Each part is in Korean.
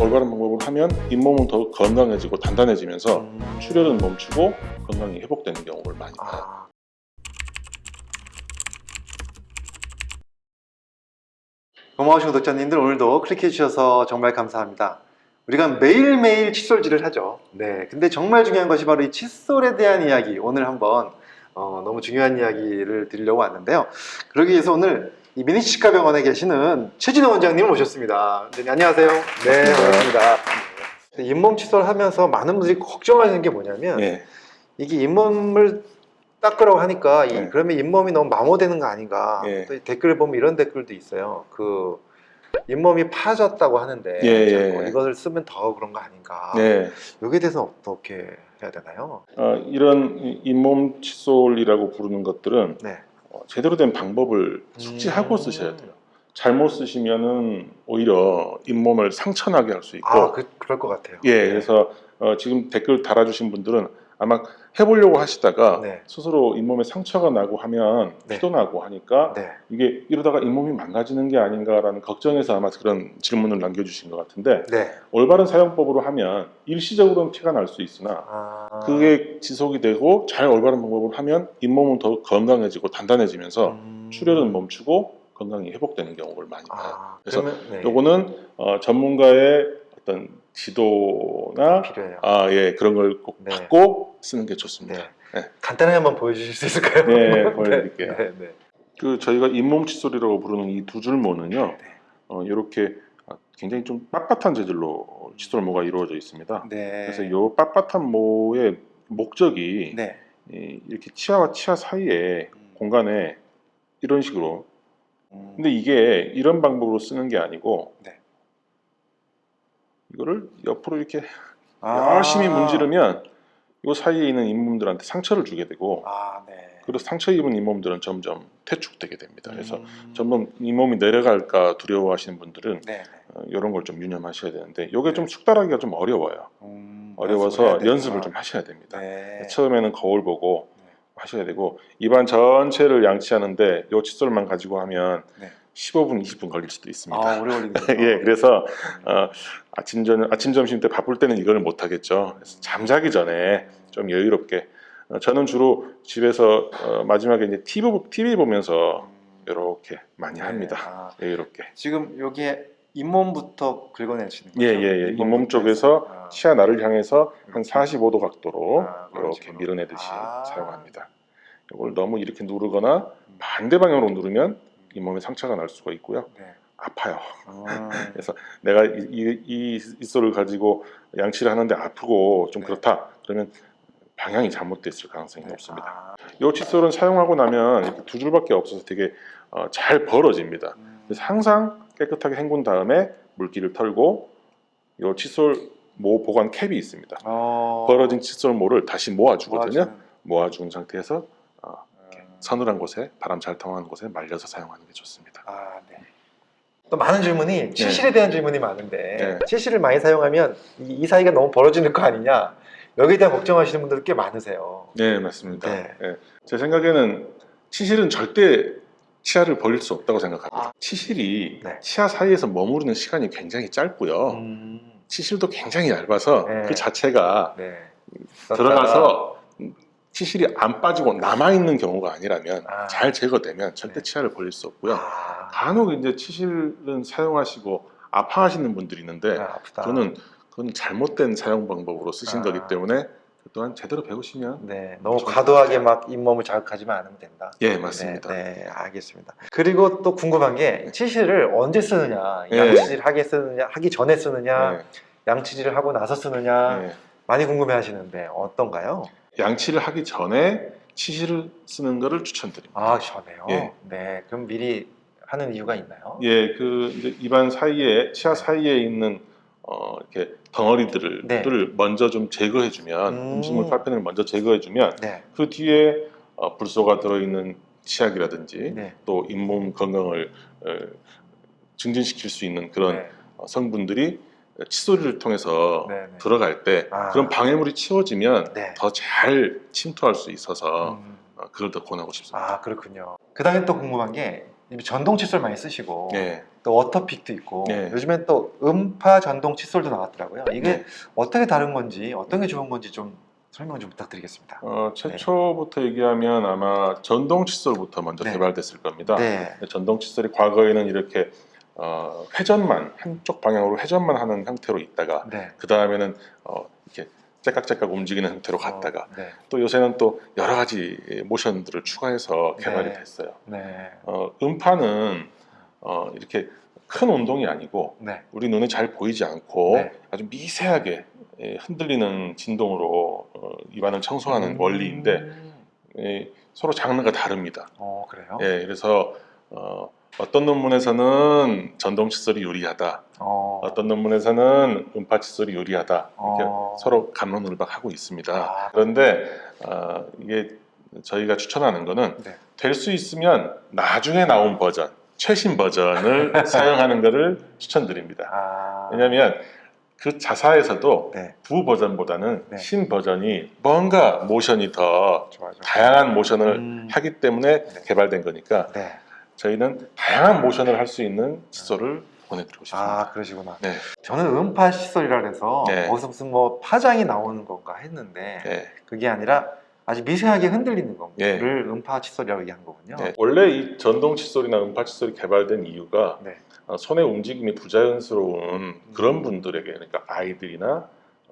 올바른 방법을 하면 잇몸은 더 건강해지고 단단해지면서 음. 출혈은 멈추고 건강이 회복되는 경우를 많이 봐요. 아. 고마우신 구독자님들 오늘도 클릭해 주셔서 정말 감사합니다. 우리가 매일매일 칫솔질을 하죠. 네. 근데 정말 중요한 것이 바로 이 칫솔에 대한 이야기. 오늘 한번 어, 너무 중요한 이야기를 드리려고 왔는데요. 그러기 위해서 오늘 이 미니치과 병원에 계시는 최진호 원장님을 모셨습니다. 네, 안녕하세요. 네, 반갑습니다. 네, 잇몸 칫솔 하면서 많은 분들이 걱정하시는 게 뭐냐면 예. 이게 잇몸을 닦으라고 하니까 이- 네. 그러면 잇몸이 너무 마모되는 거 아닌가 예. 또 댓글 보면 이런 댓글도 있어요 그 잇몸이 파졌다고 하는데 예, 자꾸 예. 이것을 쓰면 더 그런 거 아닌가 네. 여기에 대해서 어떻게 해야 되나요? 어, 이런 이- 잇몸 칫솔이라고 부르는 것들은 네. 어, 제대로 된 방법을 숙지하고 음. 쓰셔야 돼요. 잘못 쓰시면은 오히려 잇몸을 상처나게 할 수 있고 아 그, 그럴 것 같아요 예, 그래서 어, 지금 댓글 달아주신 분들은 아마 해보려고 하시다가 네. 스스로 잇몸에 상처가 나고 하면 네. 피도 나고 하니까 네. 이게 이러다가 잇몸이 망가지는 게 아닌가라는 걱정에서 아마 그런 질문을 남겨주신 것 같은데 네. 올바른 사용법으로 하면 일시적으로는 피가 날 수 있으나 아, 그게 지속이 되고 잘 올바른 방법을 하면 잇몸은 더 건강해지고 단단해지면서 음. 출혈은 멈추고 건강이 회복되는 경우를 많이 봐요. 아, 그래서 네. 요거는 어, 전문가의 어떤 지도나 필요해요 아, 예, 그런 걸 꼭 네. 받고 쓰는 게 좋습니다. 네. 네. 간단하게 한번 보여주실 수 있을까요? 네, 보여드릴게요. 네, 네. 그 저희가 잇몸 칫솔이라고 부르는 이 두 줄모는요, 네. 어, 이렇게 굉장히 좀 빳빳한 재질로 칫솔 모가 이루어져 있습니다. 네. 그래서 이 빳빳한 모의 목적이 네. 이- 이렇게 치아와 치아 사이에 공간에 이런 식으로 음. 근데 이게 이런 방법으로 쓰는 게 아니고 네. 이거를 옆으로 이렇게 아. 열심히 문지르면 이 사이에 있는 잇몸들한테 상처를 주게 되고 아, 네. 그리고 상처 입은 잇몸들은 점점 퇴축되게 됩니다. 그래서 음. 점점 잇몸이 내려갈까 두려워하시는 분들은 네. 어, 이런 걸 좀 유념하셔야 되는데 이게 좀 숙달하기가 좀 어려워요. 음, 어려워서 연습을 해야 연습을. 좀 하셔야 됩니다. 네. 처음에는 거울 보고 네. 하셔야 되고 입안 전체를 양치하는데 요 칫솔만 가지고 하면 네. 15분, 20분 걸릴 수도 있습니다. 아, 오래 걸리네요. 예, 그래서 어, 아침 전 아침 점심 때 바쁠 때는 이걸 못 하겠죠. 그래서 잠자기 전에 좀 여유롭게 어, 저는 주로 집에서 어, 마지막에 이제 TV, TV 보면서 이렇게 많이 네. 합니다. 아, 여유롭게. 지금 여기에 잇몸부터 긁어내시는 거죠? 예, 예, 예. 잇몸 쪽에서. 아. 치아 나를 향해서 한 45도 각도로 아, 그런 이렇게 식으로. 밀어내듯이 아. 사용합니다. 이걸 너무 이렇게 누르거나 반대 방향으로 누르면 잇몸에 상처가 날 수가 있고요. 네. 아파요. 음, 그래서 내가 이, 이, 이 잇솔을 가지고 양치를 하는데 아프고 좀 네. 그렇다. 그러면 방향이 잘못됐을 가능성이 네. 높습니다. 아, 이 칫솔은 사용하고 나면 두 줄밖에 없어서 되게 어, 잘 벌어집니다. 음, 그래서 항상 깨끗하게 헹군 다음에 물기를 털고 이 칫솔 모 보관 캡이 있습니다. 어, 벌어진 칫솔 모를 다시 모아주거든요. 모아주는, 모아준 상태에서 음, 서늘한 곳에 바람 잘 통하는 곳에 말려서 사용하는 게 좋습니다. 아, 네. 또 많은 질문이 치실에 대한 질문이 많은데 네. 치실을 많이 사용하면 이, 이 사이가 너무 벌어지는 거 아니냐 여기에 대한 걱정하시는 분들 꽤 많으세요. 네, 맞습니다. 네. 예. 제 생각에는 치실은 절대 치아를 벌릴 수 없다고 생각합니다. 아. 치실이 네. 치아 사이에서 머무르는 시간이 굉장히 짧고요. 음, 치실도 굉장히 얇아서 네. 그 자체가 네. 들어가서 치실이 안 빠지고 남아있는 경우가 아니라면 아. 잘 제거되면 절대 네. 치아를 벌릴 수 없고요. 아, 간혹 이제 치실은 사용하시고 아파하시는 분들이 있는데 아. 그거는 그건 잘못된 사용 방법으로 쓰신 아. 거기 때문에 그 또한 제대로 배우시면 네, 너무 과도하게 막 잇몸을 자극하지만 않으면 된다. 예 맞습니다. 네, 네, 알겠습니다. 그리고 또 궁금한 게 치실을 언제 쓰느냐, 네. 양치질 하게 쓰느냐, 하기 전에 쓰느냐, 네, 양치질을 하고 나서 쓰느냐 네. 많이 궁금해 하시는데 어떤가요? 양치를 하기 전에 치실을 쓰는 것을 추천드립니다. 아 전에요. 예. 네, 그럼 미리 하는 이유가 있나요? 예, 그 입안 사이에 치아 사이에 있는 어, 이렇게 덩어리들을 네. 를 먼저 좀 제거해주면 음. 음. 식물 파편을 먼저 제거해주면 네, 그 뒤에 어, 불소가 들어있는 치약이라든지 네, 또 잇몸 건강을 어, 증진시킬 수 있는 그런 네. 어, 성분들이 칫솔을 통해서 네, 네. 들어갈 때 아. 그런 방해물이 치워지면 네. 더잘 침투할 수 있어서 음, 어, 그걸 더 권하고 싶습니다. 아 그렇군요. 그 다음에 또 궁금한 게 전동 칫솔 많이 쓰시고 예. 또 워터픽도 있고 네. 요즘엔 또 음파 전동 칫솔도 나왔더라고요. 이게 네. 어떻게 다른 건지 어떤 게 좋은 건지 좀 설명 좀 부탁드리겠습니다. 어, 최초부터 얘기하면 아마 전동 칫솔부터 먼저 네. 개발됐을 겁니다. 네. 전동 칫솔이 과거에는 이렇게 어, 회전만 한쪽 방향으로 회전만 하는 형태로 있다가 네. 그 다음에는 어, 이렇게 째깍째깍 움직이는 형태로 갔다가 어, 네. 또 요새는 또 여러 가지 모션들을 추가해서 개발이 네. 됐어요. 네. 어, 음파는 어, 이렇게 큰 운동이 아니고 네. 우리 눈에 잘 보이지 않고 네. 아주 미세하게 예, 흔들리는 진동으로 어, 입안을 청소하는 음. 원리인데 예, 서로 장르가 다릅니다. 어 그래요? 예, 그래서 어, 어떤 논문에서는 전동 칫솔이 유리하다, 어. 어떤 논문에서는 음파 칫솔이 유리하다 이렇게 어. 서로 감론을박하고 있습니다. 아. 그런데 어, 이게 저희가 추천하는 거는 네. 될수 있으면 나중에 나온 버전, 최신 버전을 사용하는 것을 추천드립니다. 아. 왜냐하면 그 자사에서도 네. 부 버전보다는 네. 신 버전이 뭔가 모션이 더 좋아 좋아. 다양한 모션을 음. 하기 때문에 네. 개발된 거니까 네. 저희는 다양한 모션을 할 수 있는 칫솔을 보내드리고 싶습니다. 아 그러시구나. 네. 저는 음파 칫솔이라 해서 네. 거기서 무슨 뭐 파장이 나오는 건가 했는데 네. 그게 아니라 아주 미세하게 흔들리는 거를 네. 음파 칫솔이라고 얘기한 거군요. 네. 원래 이 전동 칫솔이나 음파 칫솔이 개발된 이유가 네. 어, 손의 움직임이 부자연스러운 그런 분들에게 그러니까 아이들이나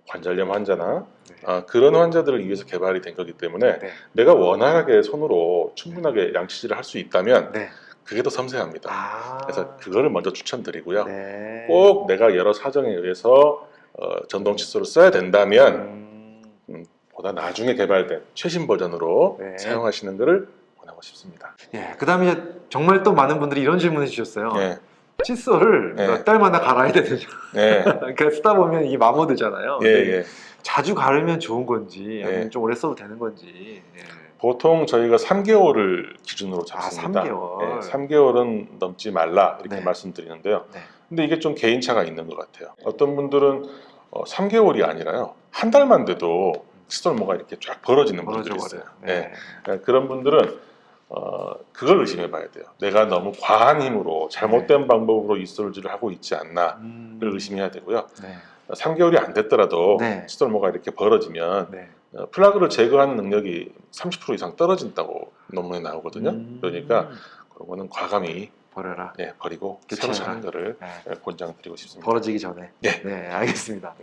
관절염 환자나 네. 아, 그런 환자들을 위해서 개발이 된 거기 때문에 네. 내가 원활하게 손으로 충분하게 양치질을 할 수 있다면 네. 그게 더 섬세합니다. 아. 그래서 그거를 먼저 추천드리고요. 네. 꼭 내가 여러 사정에 의해서 어, 전동 칫솔을 써야 된다면 음. 보다 나중에 개발된 최신 버전으로 네. 사용하시는 것을 권하고 싶습니다. 예. 그다음에 정말 또 많은 분들이 이런 질문을 주셨어요. 네, 칫솔을 네. 몇 달마다 갈아야 되느냐. 네, 그러니까 쓰다 보면 이게 마모되잖아요. 예, 예. 자주 갈으면 좋은 건지 예. 아니면 좀 오래 써도 되는 건지. 예. 보통 저희가 3개월을 기준으로 아, 잡습니다. 3개월. 3개월은 넘지 말라 이렇게 네. 말씀드리는데요. 네. 근데 이게 좀 개인차가 있는 것 같아요. 어떤 분들은 어, 3개월이 아니라요. 한 달만 돼도 칫솔 모가 이렇게 쫙 벌어지는 분들이 있어요. 네. 그러니까 그런 분들은 어, 그걸 의심해 봐야 돼요. 내가 너무 과한 힘으로 잘못된 방법으로 이솔질을 하고 있지 않나를 음. 의심해야 되고요. 네. 3개월이 안 됐더라도 네. 칫솔모가 이렇게 벌어지면 네. 어, 플라그를 제거하는 능력이 30% 이상 떨어진다고 논문에 나오거든요. 음. 그러니까 그런 거는 과감히 버려라. 네, 버리고. 새로 사는 거를 네. 네, 권장드리고 싶습니다. 벌어지기 전에. 네. 알겠습니다.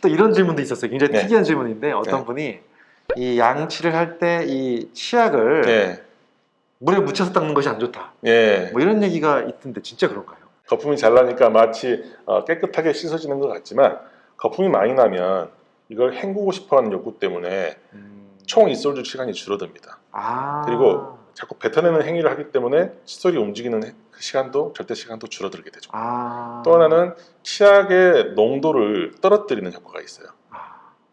또 이런 질문도 있었어요. 굉장히 네. 특이한 질문인데 어떤 네. 분이 이 양치를 할 때 이 치약을 네, 물에 묻혀서 닦는 것이 안 좋다. 예. 뭐 이런 얘기가 있던데 진짜 그런가요? 거품이 잘 나니까 마치 어, 깨끗하게 씻어지는 것 같지만 거품이 많이 나면 이걸 헹구고 싶어하는 욕구 때문에 음. 총 이솔질 시간이 줄어듭니다. 아. 그리고 자꾸 뱉어내는 행위를 하기 때문에 칫솔이 움직이는 해- 그 시간도 절대 시간도 줄어들게 되죠. 아. 또 하나는 치약의 농도를 떨어뜨리는 효과가 있어요.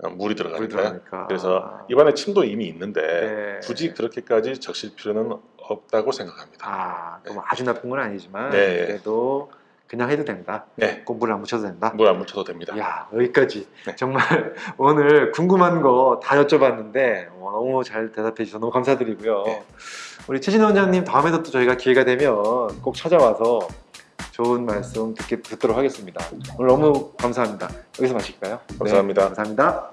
아, 어, 물이 물이 들어가니까요. 들어가니까. 그래서 입안에 침도 이미 있는데 네. 굳이 그렇게까지 적실 필요는 없다고 생각합니다. 아, 그럼 아주 나쁜 건 아니지만 네. 그래도 그냥 해도 된다. 네, 꼭 물을 안 묻혀도 된다. 물 안 묻혀도 됩니다. 야 여기까지 네. 정말 오늘 궁금한 거 다 여쭤봤는데 어, 너무 잘 대답해 주셔서 너무 감사드리고요. 네. 우리 최진호 원장님 다음에도 또 저희가 기회가 되면 꼭 찾아와서 좋은 말씀 듣게 듣도록 하겠습니다. 오늘 너무 감사합니다. 여기서 마실까요? 감사합니다. 네, 감사합니다.